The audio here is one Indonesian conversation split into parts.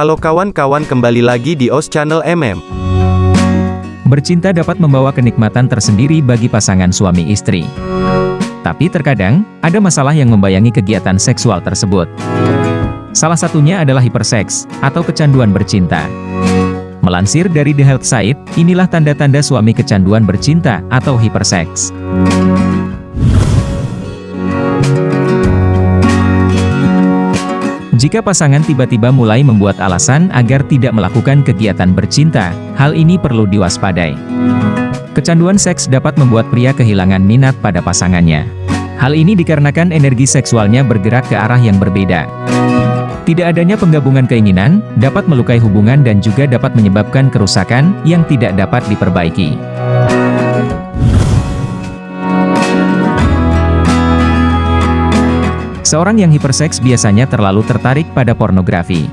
Halo kawan-kawan kembali lagi di OS Channel MM. Bercinta dapat membawa kenikmatan tersendiri bagi pasangan suami istri. Tapi terkadang, ada masalah yang membayangi kegiatan seksual tersebut. Salah satunya adalah hiperseks, atau kecanduan bercinta. Melansir dari The Health Site, inilah tanda-tanda suami kecanduan bercinta, atau hiperseks. Jika pasangan tiba-tiba mulai membuat alasan agar tidak melakukan kegiatan bercinta, hal ini perlu diwaspadai. Kecanduan seks dapat membuat pria kehilangan minat pada pasangannya. Hal ini dikarenakan energi seksualnya bergerak ke arah yang berbeda. Tidak adanya penggabungan keinginan, dapat melukai hubungan dan juga dapat menyebabkan kerusakan yang tidak dapat diperbaiki. Seorang yang hiperseks biasanya terlalu tertarik pada pornografi.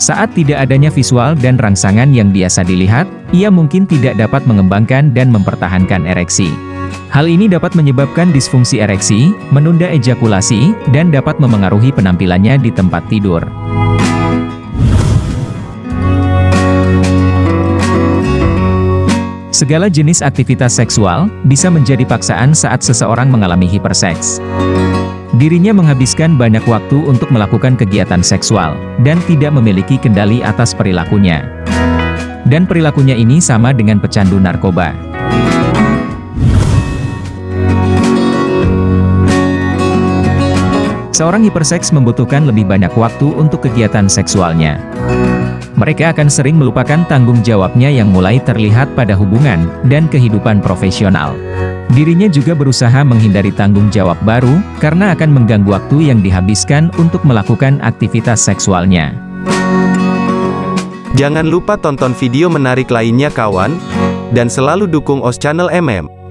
Saat tidak adanya visual dan rangsangan yang biasa dilihat, ia mungkin tidak dapat mengembangkan dan mempertahankan ereksi. Hal ini dapat menyebabkan disfungsi ereksi, menunda ejakulasi, dan dapat memengaruhi penampilannya di tempat tidur. Segala jenis aktivitas seksual bisa menjadi paksaan saat seseorang mengalami hiperseks. Dirinya menghabiskan banyak waktu untuk melakukan kegiatan seksual, dan tidak memiliki kendali atas perilakunya. Dan perilakunya ini sama dengan pecandu narkoba. Seorang hiperseks membutuhkan lebih banyak waktu untuk kegiatan seksualnya. Mereka akan sering melupakan tanggung jawabnya yang mulai terlihat pada hubungan dan kehidupan profesional. Dirinya juga berusaha menghindari tanggung jawab baru, karena akan mengganggu waktu yang dihabiskan untuk melakukan aktivitas seksualnya. Jangan lupa tonton video menarik lainnya kawan, dan selalu dukung OS Channel MM.